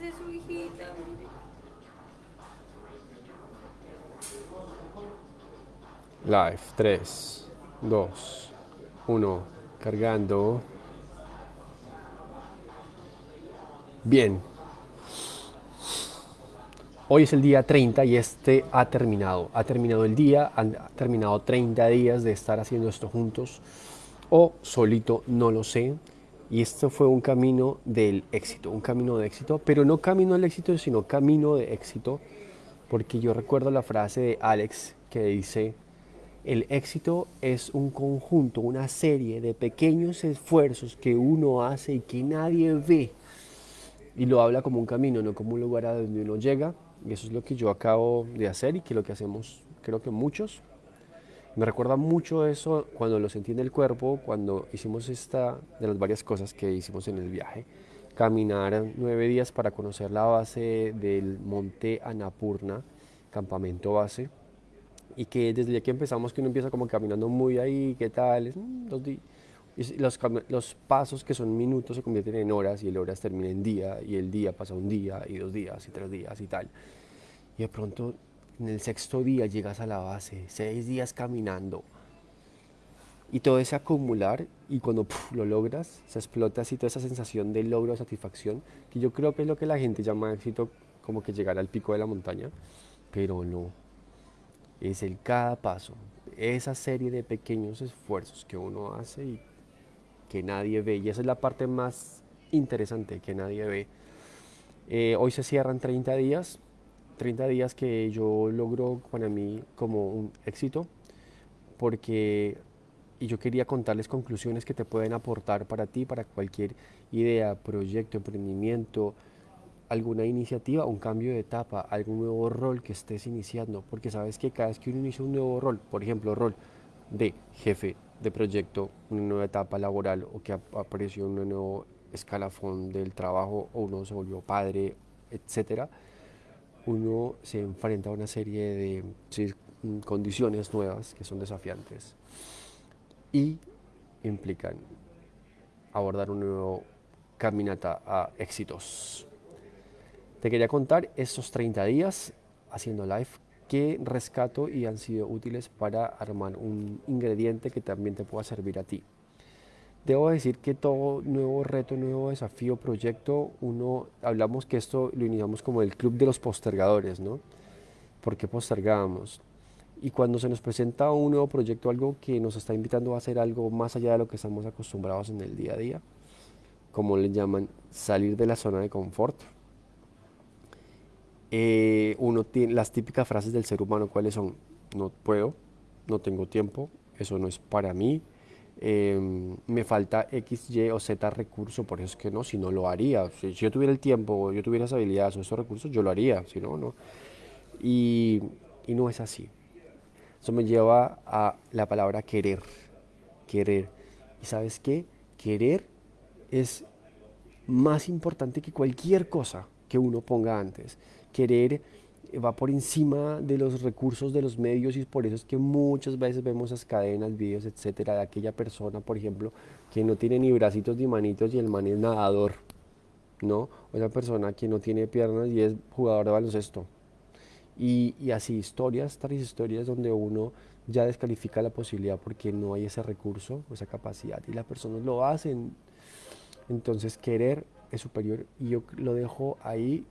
es eso, hijita? Live, 3, 2, 1, cargando. Bien. Hoy es el día 30 y este ha terminado. Ha terminado el día, han terminado 30 días de estar haciendo esto juntos o solito, no lo sé. Y esto fue un camino del éxito, un camino de éxito, pero no camino al éxito, sino camino de éxito, porque yo recuerdo la frase de Alex que dice, el éxito es un conjunto, una serie de pequeños esfuerzos que uno hace y que nadie ve. Y lo habla como un camino, no como un lugar a donde uno llega. Y eso es lo que yo acabo de hacer y que lo que hacemos, creo que muchos. Me recuerda mucho eso cuando lo sentí en el cuerpo, cuando hicimos esta de las varias cosas que hicimos en el viaje. Caminar nueve días para conocer la base del monte Anapurna, campamento base y que desde que empezamos que uno empieza como caminando muy ahí, ¿qué tal? Mm, los, los, pasos que son minutos se convierten en horas y el horas termina en día y el día pasa un día y dos días y tres días y tal. Y de pronto en el sexto día llegas a la base, seis días caminando y todo ese acumular y cuando lo logras se explota así toda esa sensación de logro, satisfacción, que yo creo que es lo que la gente llama éxito como que llegar al pico de la montaña, pero no, es el cada paso, esa serie de pequeños esfuerzos que uno hace y que nadie ve. Y esa es la parte más interesante que nadie ve. Eh, hoy se cierran 30 días, 30 días que yo logro para mí como un éxito, porque y yo quería contarles conclusiones que te pueden aportar para ti, para cualquier idea, proyecto, emprendimiento, alguna iniciativa, un cambio de etapa, algún nuevo rol que estés iniciando, porque sabes que cada vez que uno inicia un nuevo rol, por ejemplo, rol de jefe de proyecto, una nueva etapa laboral o que apareció un nuevo escalafón del trabajo o uno se volvió padre, etcétera, uno se enfrenta a una serie de condiciones nuevas que son desafiantes y implican abordar un nuevo caminata a éxitos. Te quería contar estos 30 días haciendo live que rescato y han sido útiles para armar un ingrediente que también te pueda servir a ti. Debo decir que todo nuevo reto, nuevo desafío, proyecto, uno, hablamos que esto lo iniciamos como el club de los postergadores, ¿no? ¿Por qué postergábamos? Y cuando se nos presenta un nuevo proyecto, algo que nos está invitando a hacer algo más allá de lo que estamos acostumbrados en el día a día, como le llaman, salir de la zona de confort, eh, uno tiene las típicas frases del ser humano, ¿cuáles son? No puedo, no tengo tiempo, eso no es para mí, em, me falta X, Y o Z recurso, por eso es que no, si no lo haría. Si, yo tuviera el tiempo, yo tuviera esa habilidades o esos recursos, yo lo haría, si no, no. Y, y no es así. Eso me lleva a la palabra querer, querer. ¿Y sabes qué? Querer es más importante que cualquier cosa que uno ponga antes querer va por encima de los recursos de los medios y por eso es que muchas veces vemos esas cadenas, videos, etcétera, de aquella persona, por ejemplo, que no tiene ni bracitos ni manitos y el man es nadador, ¿no? O esa persona que no tiene piernas y es jugador de baloncesto. Y, y así, historias, tales historias donde uno ya descalifica la posibilidad porque no hay ese recurso, esa capacidad, y las personas lo hacen. Entonces, querer es superior y yo lo dejo ahí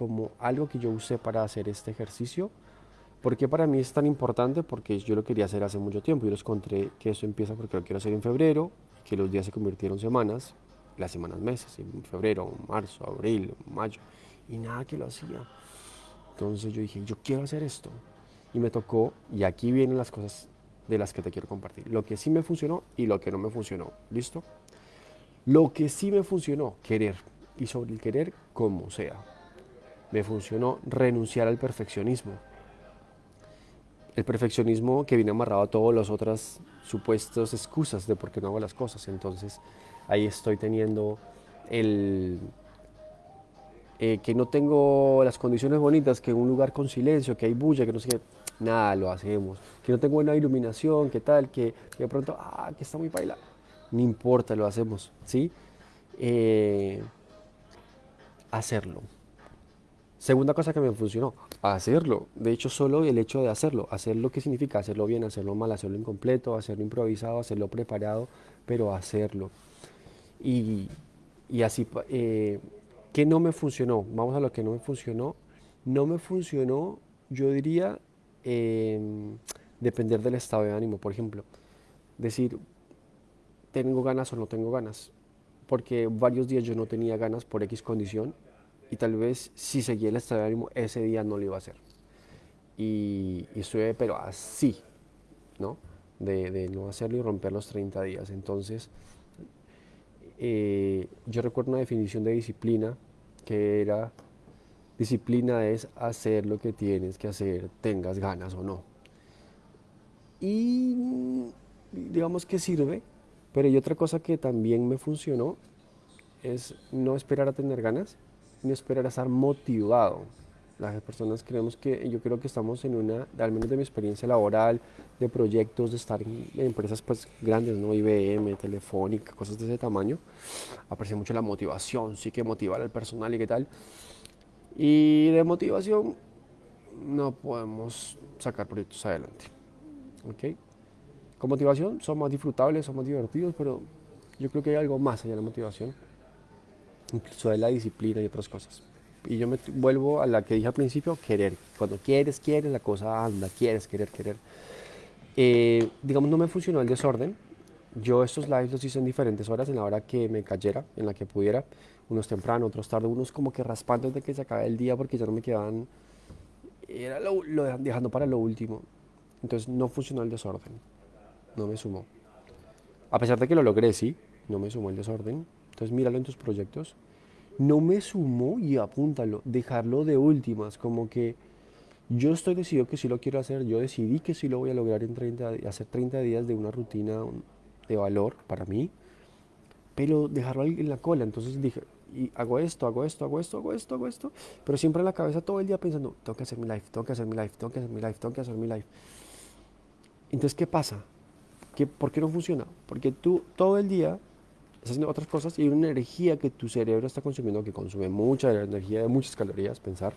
como algo que yo usé para hacer este ejercicio. ¿Por qué para mí es tan importante? Porque yo lo quería hacer hace mucho tiempo. Yo les conté que eso empieza porque lo quiero hacer en febrero, que los días se convirtieron en semanas, las semanas meses, en febrero, marzo, abril, mayo, y nada que lo hacía. Entonces yo dije, yo quiero hacer esto. Y me tocó, y aquí vienen las cosas de las que te quiero compartir. Lo que sí me funcionó y lo que no me funcionó. ¿Listo? Lo que sí me funcionó, querer. Y sobre el querer, como sea me funcionó renunciar al perfeccionismo. El perfeccionismo que viene amarrado a todas las otras supuestas excusas de por qué no hago las cosas. Entonces ahí estoy teniendo el eh, que no tengo las condiciones bonitas, que un lugar con silencio, que hay bulla, que no sé qué, nada, lo hacemos. Que no tengo buena iluminación, que tal, que, de pronto, ah, que está muy baila. No importa, lo hacemos, ¿sí? Eh, hacerlo. Segunda cosa que me funcionó, hacerlo. De hecho, solo el hecho de hacerlo. Hacerlo, ¿qué significa? Hacerlo bien, hacerlo mal, hacerlo incompleto, hacerlo improvisado, hacerlo preparado, pero hacerlo. Y, y así, eh, ¿qué no me funcionó? Vamos a lo que no me funcionó. No me funcionó, yo diría, em, depender del estado de ánimo, por ejemplo. Decir, ¿tengo ganas o no tengo ganas? Porque varios días yo no tenía ganas por X condición y tal vez si seguía el estado de ánimo ese día no lo iba a hacer. Y, y pero así, ¿no? De, no hacerlo y romper los 30 días. Entonces, eh, yo recuerdo una definición de disciplina que era, disciplina es hacer lo que tienes que hacer, tengas ganas o no. Y digamos que sirve, pero hay otra cosa que también me funcionó, es no esperar a tener ganas, ni esperar a estar motivado. Las personas creemos que, yo creo que estamos en una, al menos de mi experiencia laboral, de proyectos, de estar en, empresas pues grandes, ¿no? IBM, Telefónica, cosas de ese tamaño. Aprecia mucho la motivación, sí que motivar al personal y qué tal. Y de motivación no podemos sacar proyectos adelante. ¿Ok? Con motivación son más disfrutables, son más divertidos, pero yo creo que hay algo más allá de la motivación incluso de la disciplina y otras cosas. Y yo me vuelvo a la que dije al principio, querer. Cuando quieres, quieres, la cosa anda, quieres, querer, querer. Eh, digamos, no me funcionó el desorden. Yo estos lives los hice en diferentes horas, en la hora que me cayera, en la que pudiera. Unos temprano, otros tarde, unos como que raspando desde que se acabe el día porque ya no me quedaban... Era lo, lo dejando para lo último. Entonces no funcionó el desorden. No me sumó. A pesar de que lo logré, sí, no me sumó el desorden. Entonces míralo en tus proyectos. No me sumó y apúntalo, dejarlo de últimas, como que yo estoy decidido que sí lo quiero hacer, yo decidí que sí lo voy a lograr en 30, hacer 30 días de una rutina de valor para mí, pero dejarlo en la cola. Entonces dije, y hago esto, hago esto, hago esto, hago esto, hago esto, pero siempre en la cabeza todo el día pensando, tengo que hacer mi life, tengo que hacer mi life, tengo que hacer mi life, tengo que hacer mi life. Entonces, ¿qué pasa? ¿Qué, ¿Por qué no funciona? Porque tú todo el día estás haciendo otras cosas y una energía que tu cerebro está consumiendo que consume mucha energía, de muchas calorías, pensar,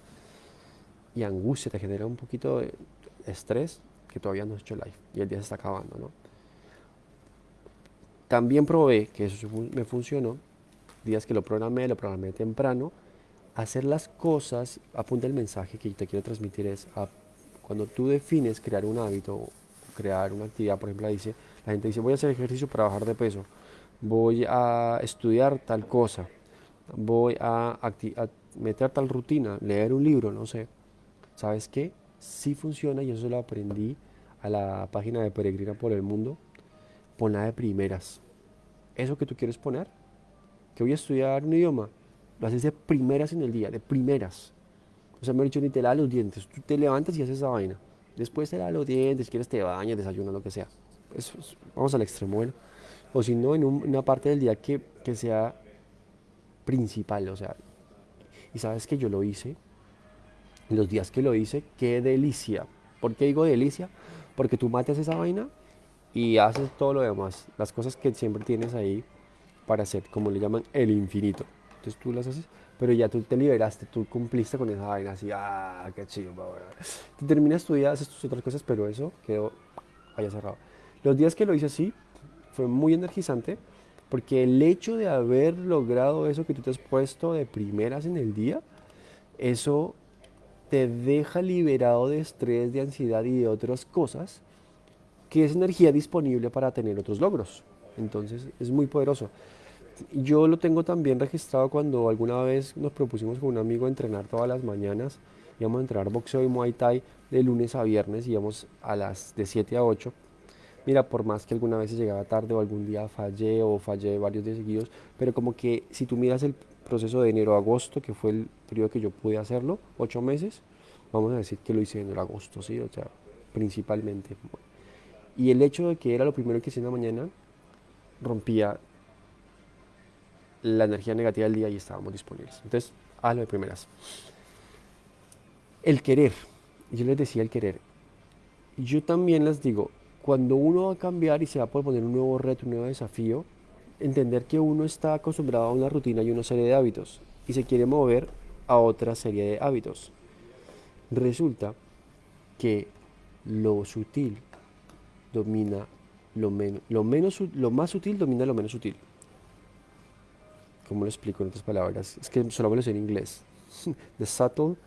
y angustia, te genera un poquito de estrés que todavía no has hecho live y el día se está acabando, ¿no? También probé que eso me funcionó, días que lo programé, lo programé temprano, hacer las cosas, apunta el mensaje que te quiero transmitir es, cuando tú defines crear un hábito, crear una actividad, por ejemplo, dice, la gente dice, voy a hacer ejercicio para bajar de peso, voy a estudiar tal cosa, voy a, meter tal rutina, leer un libro, no sé. ¿Sabes qué? Sí funciona y eso lo aprendí a la página de Peregrina por el Mundo. Ponla de primeras. Eso que tú quieres poner, que voy a estudiar un idioma, lo haces de primeras en el día, de primeras. O sea, me he dicho, ni te lavas los dientes. Tú te levantas y haces esa vaina. Después te lavas los dientes, quieres te bañas, desayunas, lo que sea. Vamos al extremo, bueno o si no, en una parte del día que, que sea principal, o sea, y sabes que yo lo hice, los días que lo hice, qué delicia. ¿Por qué digo delicia? Porque tú matas esa vaina y haces todo lo demás, las cosas que siempre tienes ahí para hacer, como le llaman, el infinito. Entonces tú las haces, pero ya tú te liberaste, tú cumpliste con esa vaina, así, ah, qué chido, Tú terminas tu día, haces tus otras cosas, pero eso quedó vaya cerrado. Los días que lo hice así, fue muy energizante porque el hecho de haber logrado eso que tú te has puesto de primeras en el día, eso te deja liberado de estrés, de ansiedad y de otras cosas, que es energía disponible para tener otros logros. Entonces es muy poderoso. Yo lo tengo también registrado cuando alguna vez nos propusimos con un amigo entrenar todas las mañanas. Íbamos a entrenar boxeo y muay thai de lunes a viernes, íbamos a las de 7 a 8 mira, por más que alguna vez llegaba tarde o algún día fallé o fallé varios días seguidos, pero como que si tú miras el proceso de enero a agosto, que fue el periodo que yo pude hacerlo, ocho meses, vamos a decir que lo hice en enero a agosto, ¿sí? O sea, principalmente. Y el hecho de que era lo primero que hice en la mañana, rompía la energía negativa del día y estábamos disponibles. Entonces, lo de primeras. El querer, yo les decía el querer. Yo también les digo, cuando uno va a cambiar y se va a poner un nuevo reto, un nuevo desafío, entender que uno está acostumbrado a una rutina y una serie de hábitos. y se quiere mover a otra serie de hábitos. Resulta que lo sutil domina lo menos, lo menos, lo más sutil domina lo menos sutil. ¿Cómo lo explico en otras palabras? Es que solo me lo sé en inglés. The subtle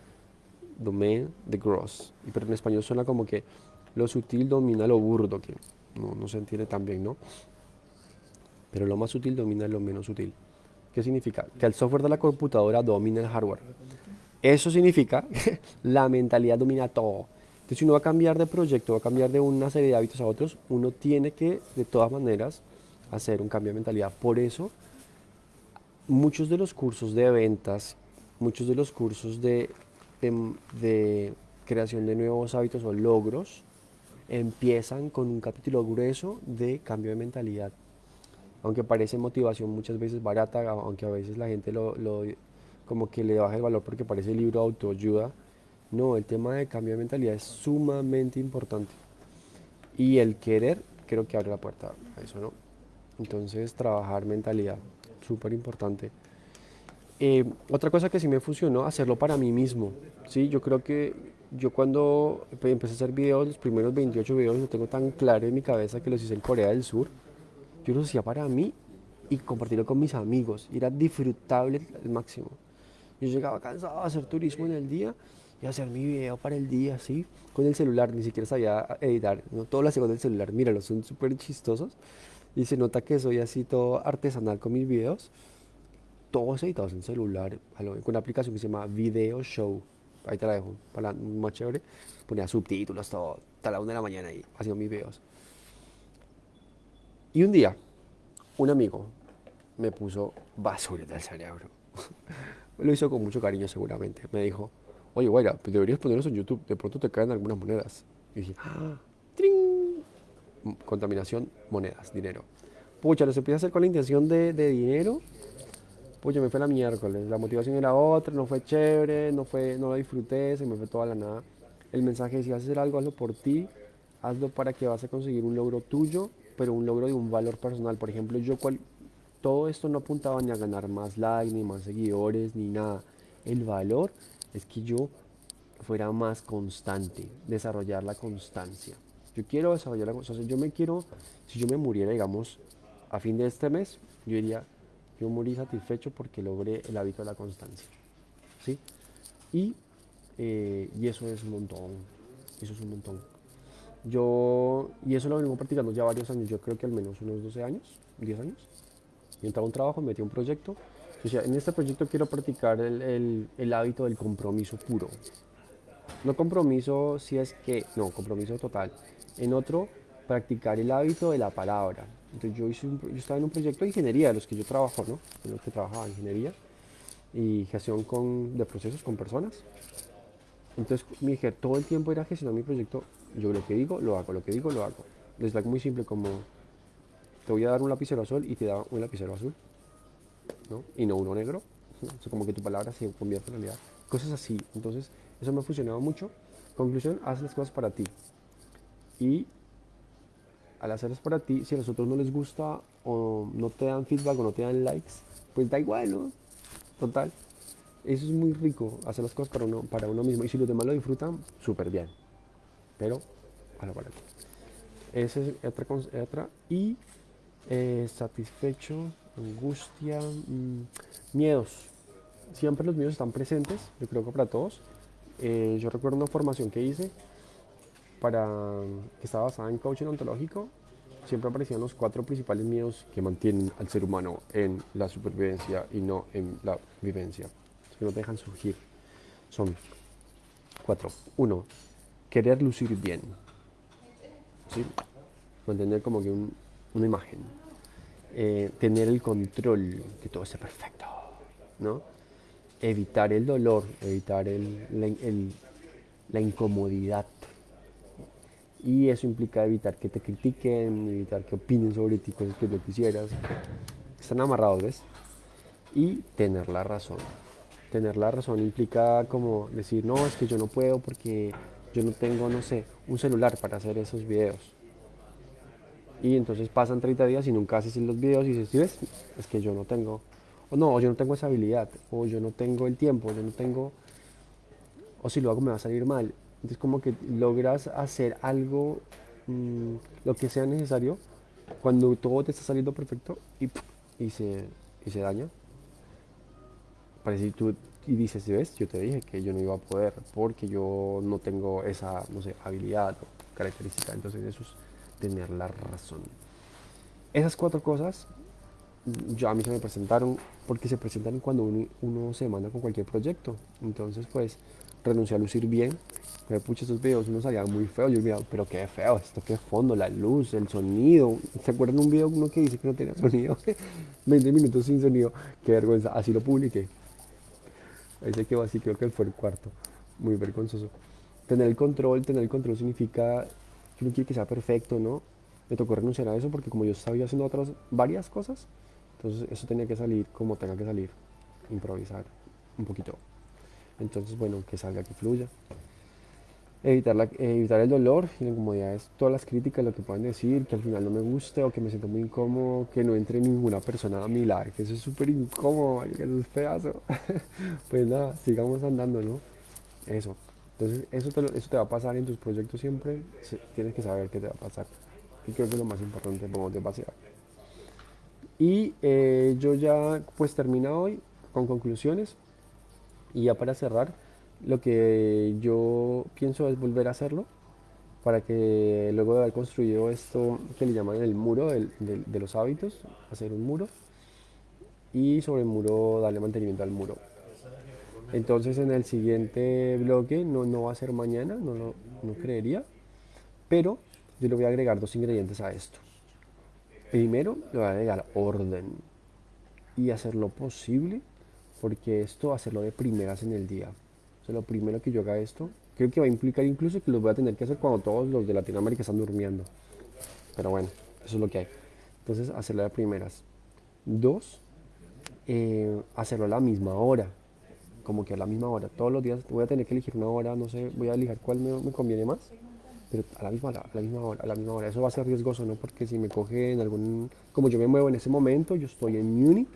domain the gross. Pero en español suena como que lo sutil domina lo burdo, que no, no se entiende tan bien, ¿no? Pero lo más sutil domina lo menos sutil. ¿Qué significa? Que el software de la computadora domina el hardware. Eso significa que la mentalidad domina todo. Entonces, si uno va a cambiar de proyecto, va a cambiar de una serie de hábitos a otros, uno tiene que, de todas maneras, hacer un cambio de mentalidad. Por eso, muchos de los cursos de ventas, muchos de los cursos de, de, creación de nuevos hábitos o logros, empiezan con un capítulo grueso de cambio de mentalidad. Aunque parece motivación muchas veces barata, aunque a veces la gente lo, lo como que le baja el valor porque parece libro de autoayuda, no, el tema de cambio de mentalidad es sumamente importante. Y el querer creo que abre la puerta a eso, ¿no? Entonces, trabajar mentalidad súper importante. Eh, otra cosa que sí me funcionó, hacerlo para mí mismo. Sí, yo creo que yo cuando empecé a hacer videos, los primeros 28 videos lo tengo tan claro en mi cabeza que los hice en Corea del Sur. Yo los hacía para mí y compartirlo con mis amigos. era disfrutable al máximo. Yo llegaba cansado a hacer turismo en el día y hacer mi video para el día, así, con el celular, ni siquiera sabía editar, ¿no? todo lo hacía con el celular, míralos, son súper chistosos y se nota que soy así todo artesanal con mis videos, todos editados en celular, con una aplicación que se llama Video Show. Ahí te la dejo, para más chévere. Ponía subtítulos, todo, hasta la una de la mañana ahí, haciendo mis videos. Y un día, un amigo me puso basura del cerebro. Lo hizo con mucho cariño seguramente. Me dijo, oye, guayra, pues deberías ponerlos en YouTube, de pronto te caen algunas monedas. Y dije, ¡ah! contaminación, monedas, dinero. Pucha, los empecé a hacer con la intención de, dinero. Pucha, me fue la miércoles. La motivación era otra, no fue chévere, no, fue, no la disfruté, se me fue toda la nada. El mensaje decía, hacer algo, hazlo por ti, hazlo para que vas a conseguir un logro tuyo, pero un logro de un valor personal. Por ejemplo, yo cual, todo esto no apuntaba ni a ganar más likes, ni más seguidores, ni nada. El valor es que yo fuera más constante, desarrollar la constancia. Yo quiero desarrollar la constancia. Yo me quiero, si yo me muriera, digamos, a fin de este mes, yo diría, yo morí satisfecho porque logré el hábito de la constancia. ¿Sí? Y, eh, y eso es un montón. Eso es un montón. Yo, y eso lo vengo practicando ya varios años, yo creo que al menos unos 12 años, 10 años. Y entraba un trabajo, metí un proyecto. En este proyecto quiero practicar el, el, el hábito del compromiso puro. No compromiso si es que, no, compromiso total en otro practicar el hábito de la palabra. Entonces yo, hice yo estaba en un proyecto de ingeniería, de los que yo trabajo, ¿no? En los que trabajaba ingeniería y gestión con, de procesos con personas. Entonces me dije, todo el tiempo era gestionar mi proyecto, yo lo que digo, lo hago, lo que digo, lo hago. Es muy simple como, te voy a dar un lapicero azul y te da un lapicero azul, ¿no? Y no uno negro. Como que tu palabra se convierte en realidad. Cosas así. Entonces, eso me ha funcionado mucho. Conclusión, haz las cosas para ti y al hacerlas para ti, si a los otros no les gusta o no te dan feedback o no te dan likes, pues da igual, ¿no? Total. Eso es muy rico, hacer las cosas para uno, para uno mismo. Y si los demás lo disfrutan, súper bien. Pero, a la para Esa es otra, otra. Y eh, satisfecho, angustia, mm, miedos. Siempre los miedos están presentes, yo creo que para todos. Eh, yo recuerdo una formación que hice para, que estaba basada en coaching ontológico, siempre aparecían los cuatro principales miedos que mantienen al ser humano en la supervivencia y no en la vivencia, que no dejan surgir. Son cuatro. Uno, querer lucir bien. ¿sí? Mantener como que una imagen. Eh, tener el control, que todo esté perfecto. ¿no? Evitar el dolor, evitar el, la incomodidad y eso implica evitar que te critiquen, evitar que opinen sobre ti cosas que no quisieras. Están amarrados, ¿ves? Y tener la razón. Tener la razón implica como decir, no, es que yo no puedo porque yo no tengo, no sé, un celular para hacer esos videos. Y entonces pasan 30 días y nunca haces los videos y dices, ¿sí ves? Es que yo no tengo. o no, o yo no tengo esa habilidad, o yo no tengo el tiempo, yo no tengo, o si lo hago me va a salir mal. Entonces como que logras hacer algo, mm, lo que sea necesario, cuando todo te está saliendo perfecto y, y, se, y se daña. Parece tú y dices, ¿ves? Yo te dije que yo no iba a poder porque yo no tengo esa, no sé, habilidad o característica. Entonces eso es tener la razón. Esas cuatro cosas yo a mí se me presentaron porque se presentan cuando uno, se manda con cualquier proyecto. Entonces, pues, renuncié a lucir bien. Me pucha, estos videos uno salía muy feo. Yo miraba, pero qué feo, esto qué fondo, la luz, el sonido. ¿Se acuerdan un video uno que dice que no tenía sonido? 20 minutos sin sonido. Qué vergüenza. Así lo publiqué. Ahí se quedó así, creo que fue el cuarto. Muy vergonzoso. Tener el control, tener el control significa que uno quiere que sea perfecto, ¿no? Me tocó renunciar a eso porque como yo estaba haciendo otras varias cosas, entonces eso tenía que salir como tenga que salir, improvisar un poquito. Entonces, bueno, que salga, que fluya. Evitar, la, evitar el dolor y la incomodidad es todas las críticas, lo que puedan decir, que al final no me guste o que me siento muy incómodo, que no entre ninguna persona a mi lado, que eso es súper incómodo, que eso es pedazo. pues nada, sigamos andando, ¿no? Eso. Entonces, eso te, eso te va a pasar en tus proyectos siempre, tienes que saber qué te va a pasar. Y creo que es lo más importante, cómo te va a pasar. Y eh, yo ya pues termino hoy con conclusiones y ya para cerrar, lo que yo pienso es volver a hacerlo para que luego de haber construido esto que le llaman el muro de los hábitos, hacer un muro y sobre el muro darle mantenimiento al muro. Entonces en el siguiente bloque, no, no va a ser mañana, no, no, no creería, pero yo le voy a agregar dos ingredientes a esto. Primero le voy a agregar orden y hacer lo posible, porque esto hacerlo de primeras en el día. O sea, lo primero que yo haga esto, creo que va a implicar incluso que lo voy a tener que hacer cuando todos los de Latinoamérica están durmiendo. Pero bueno, eso es lo que hay. Entonces, hacerlo de primeras. Dos, eh, hacerlo a la misma hora. Como que a la misma hora. Todos los días voy a tener que elegir una hora, no sé, voy a elegir cuál me conviene más pero a la misma hora, a la misma hora, a la misma hora. Eso va a ser riesgoso, ¿no? Porque si me coge en algún, como yo me muevo en ese momento, yo estoy en Múnich,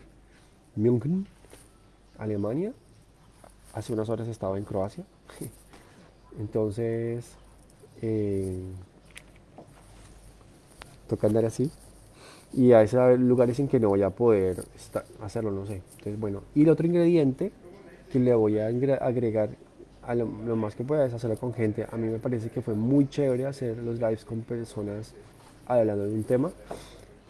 München, Alemania. Hace unas horas estaba en Croacia. Entonces, eh, toca andar así. Y a veces lugares en que no voy a poder hacerlo, no sé. Entonces, bueno. Y el otro ingrediente que le voy a agregar lo, más que puedas hacerlo con gente. A mí me parece que fue muy chévere hacer los lives con personas hablando de un tema.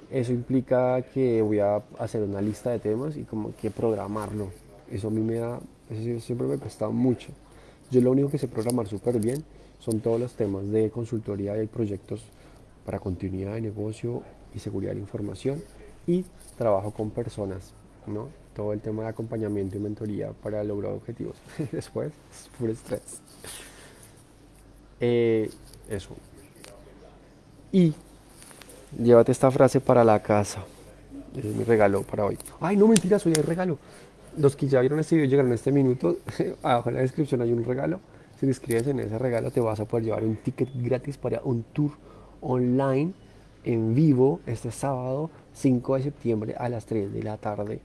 Eso implica que voy a hacer una lista de temas y como que programarlo. Eso a mí me da, eso siempre me cuesta mucho. Yo lo único que sé programar súper bien son todos los temas de consultoría y proyectos para continuidad de negocio y seguridad de información y trabajo con personas, ¿no? todo el tema de acompañamiento y mentoría para lograr objetivos. Después, es puro estrés. Eh, eso. Y llévate esta frase para la casa. Es mi regalo para hoy. Ay, no mentiras, hoy hay regalo. Los que ya vieron este video llegaron a este minuto. Abajo en la descripción hay un regalo. Si te inscribes en ese regalo, te vas a poder llevar un ticket gratis para un tour online en vivo este sábado 5 de septiembre a las 3 de la tarde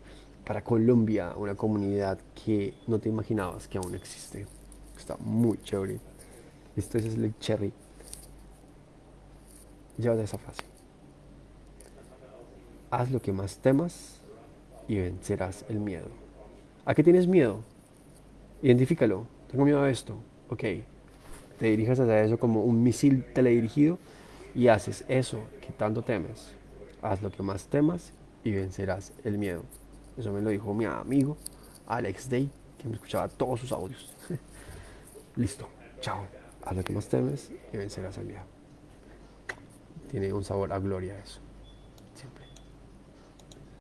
para Colombia, una comunidad que no te imaginabas que aún existe. Está muy chévere. Esto es el cherry. Llévate esa frase. Haz lo que más temas y vencerás el miedo. ¿A qué tienes miedo? Identifícalo. Tengo miedo a esto. Ok. Te dirijas hacia eso como un misil teledirigido y haces eso que tanto temes. Haz lo que más temas y vencerás el miedo. Eso me lo dijo mi amigo Alex Day, que me escuchaba todos sus audios. Listo, chao. Haz lo que más temes y vencerás al día. Tiene un sabor a gloria eso.